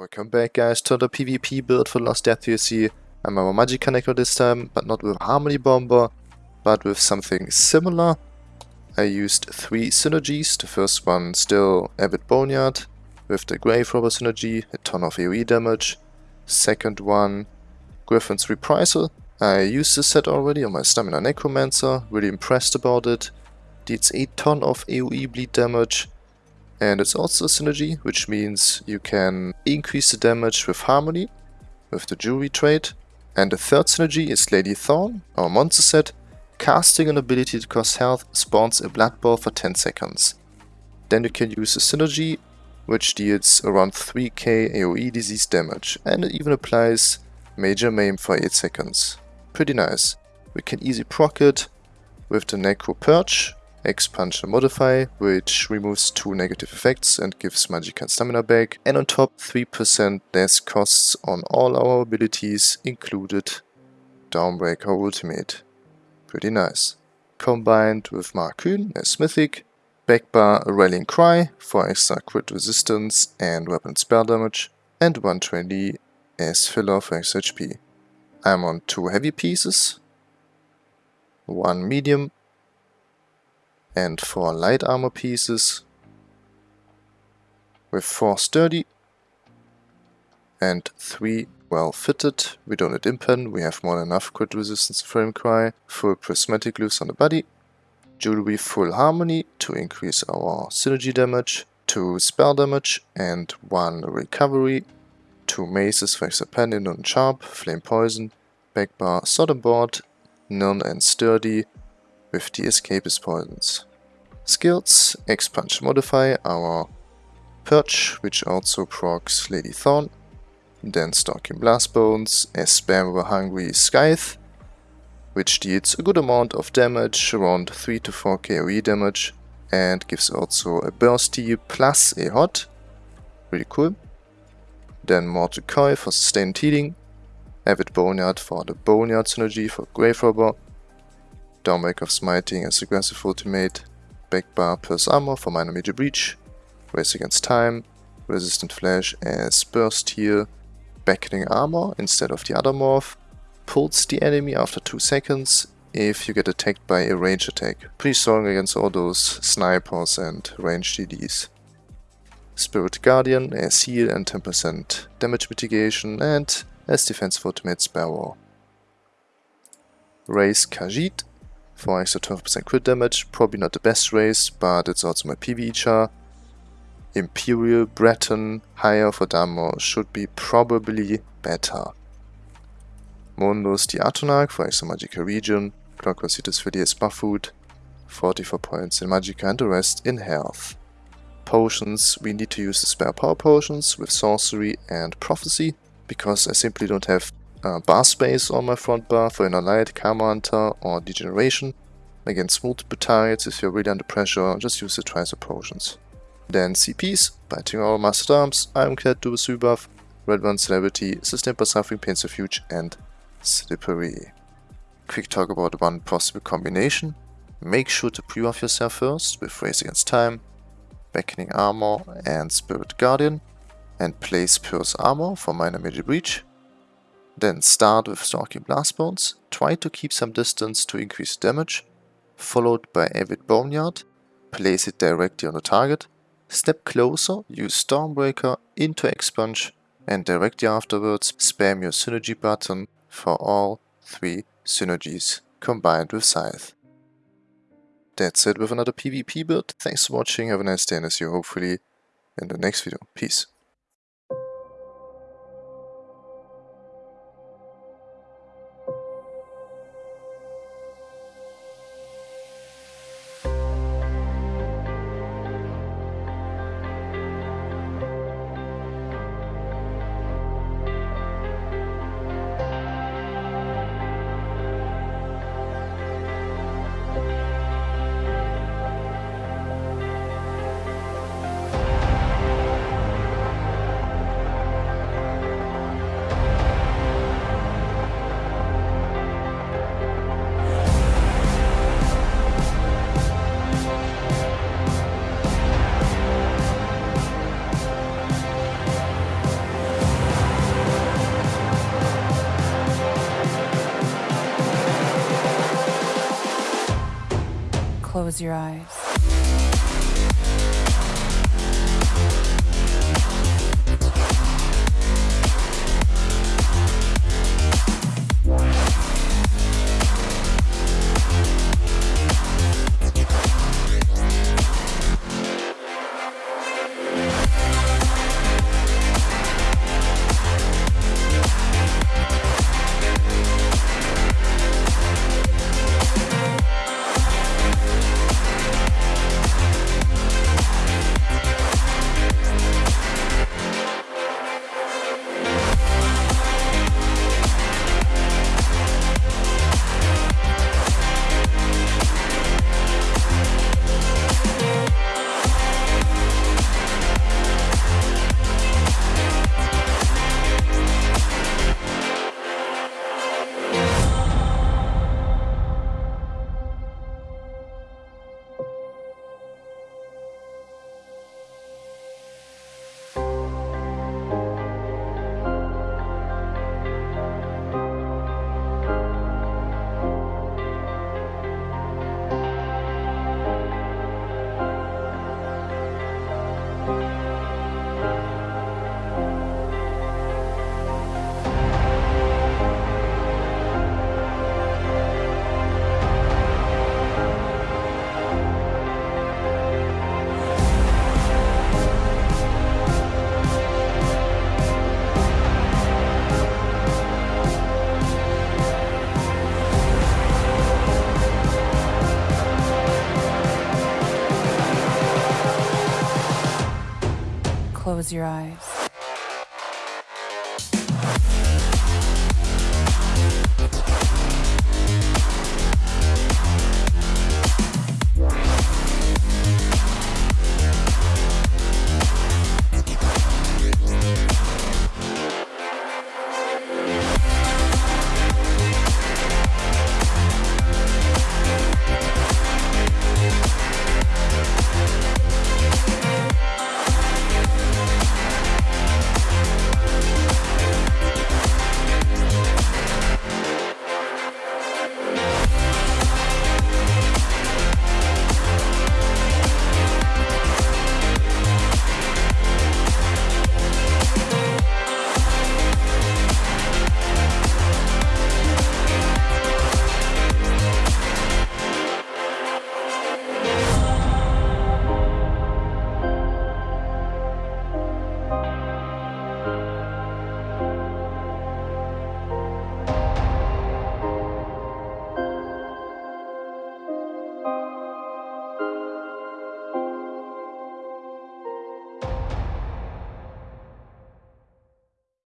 Welcome back guys to the PvP build for Lost Depths DLC. I'm a Magic Connector this time, but not with Harmony Bomber, but with something similar. I used three synergies, the first one still Avid Boneyard, with the Grave Robber synergy, a ton of AoE damage. Second one, Gryphon's Reprisal. I used this set already on my Stamina Necromancer, really impressed about it. Deals a ton of AoE bleed damage, and it's also a synergy, which means you can increase the damage with Harmony, with the Jewelry trait. And the third synergy is Lady Thorn, our monster set. Casting an ability to cost health spawns a Blood Ball for 10 seconds. Then you can use a synergy, which deals around 3k AoE disease damage, and it even applies Major Maim for 8 seconds. Pretty nice. We can easy proc it with the Necro Purge, Expunge and Modify, which removes two negative effects and gives magic and stamina back. And on top 3% less costs on all our abilities, included Dawnbreaker Ultimate. Pretty nice. Combined with Markyn as Mythic, Backbar a Rallying Cry for extra crit resistance and weapon spell damage, and 120 as filler for extra HP. I'm on two heavy pieces, one medium and 4 light armor pieces with 4 sturdy and 3 well fitted. We don't need impen, we have more than enough crit resistance frame cry, full prismatic loose on the body, jewelry full harmony to increase our synergy damage, 2 spell damage and 1 recovery, 2 maces for extra and sharp, flame poison, back bar, sodom board, none and sturdy, with the escapist poisons. Skills, Expunge Modify, our Perch, which also procs Lady Thorn, then Stalking Blast Bones, as spam with Hungry Scythe, which deals a good amount of damage, around 3 to 4 KOE damage, and gives also a burst heal plus a hot, really cool. Then Mortal Coil for sustained healing, Avid Boneyard for the Boneyard synergy for Grave Robber, Dawnbreaker of Smiting as aggressive ultimate, Backbar plus armor for minor major breach, race against time, resistant flesh as burst heal, beckoning armor instead of the other morph, pulls the enemy after 2 seconds if you get attacked by a range attack. Pretty strong against all those snipers and range DDs. Spirit Guardian as heal and 10% damage mitigation and as defensive ultimate Sparrow. Raise Khajiit for extra 12% crit damage. Probably not the best race, but it's also my PvE char. Imperial, Breton, higher for Damo should be probably better. Mundus the Atronach for extra Magicka region. Clockwork Cities for DS buff food. 44 points in Magicka and the rest in health. Potions, we need to use the spare power potions with sorcery and prophecy because I simply don't have uh, bar space on my front bar for Inner Light, Karma Hunter or Degeneration. Against multiple targets, if you're really under pressure, just use the Tricer Potions. Then CPs, Biting Aura Mastered Arms, Ironclad Double Buff, Red One Celerity, Sustained by Suffering, Pains Refuge and Slippery. Quick talk about one possible combination. Make sure to pre-buff yourself first with Race Against Time, Beckoning Armor and Spirit Guardian, and place Purse Armor for minor major breach. Then start with Stalking Blast Bones, try to keep some distance to increase damage, followed by Avid Boneyard, place it directly on the target, step closer, use Stormbreaker into Expunge, and directly afterwards spam your synergy button for all three synergies combined with Scythe. That's it with another PvP build. Thanks for watching, have a nice day and see you hopefully in the next video. Peace. Close your eyes. Close your eyes.